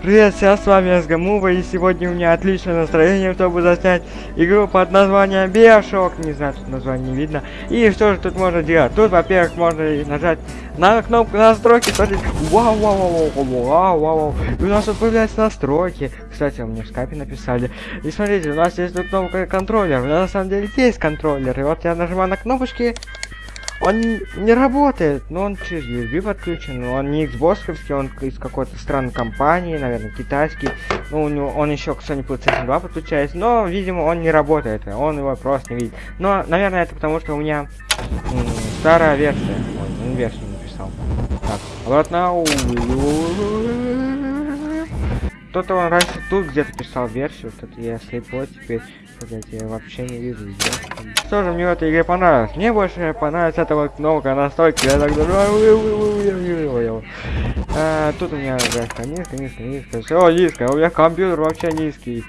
Привет, всем с вами СГМУВа, и сегодня у меня отличное настроение, чтобы заснять игру под названием Биошок. Не знаю, тут название не видно. И что же тут можно делать? Тут, во-первых, можно нажать на кнопку настройки, смотрите. Вау, вау, вау, вау, вау, вау. И у нас тут появляются настройки. Кстати, мне в скайпе написали. И смотрите, у нас есть тут кнопка контроллер. На самом деле есть контроллер. И вот я нажимаю на кнопочки, он не работает, но он через USB подключен, но он не Xbox, он из какой-то странной компании, наверное, китайский. Ну, у него, он еще к Sony PlayStation 2 подключается, но, видимо, он не работает, он его просто не видит. Но, наверное, это потому, что у меня старая версия. Ой, он версию написал. Так, обратно. Кто-то раньше тут где-то писал версию, что-то я слепой теперь. Блять, я вообще не вижу где. Что же мне в этой игре понравилось? Мне больше понравилась эта вот кнопка настройки. Я так а, Тут у меня графика низко, низко, низко. Все низко. У меня компьютер вообще низкий.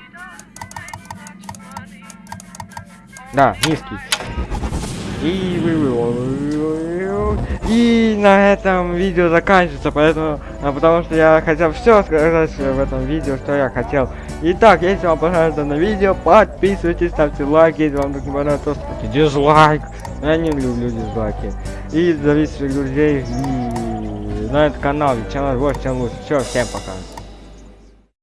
Да, низкий. И и на этом видео заканчивается, поэтому, а, потому что я хотел все сказать в этом видео, что я хотел. Итак, если вам понравилось данное видео, подписывайтесь, ставьте лайки, если вам не понравилось, то ставьте дизлайк. Я не люблю дизлайки. И зовите своих друзей и на этот канал, чем больше, чем лучше. Все, всем пока.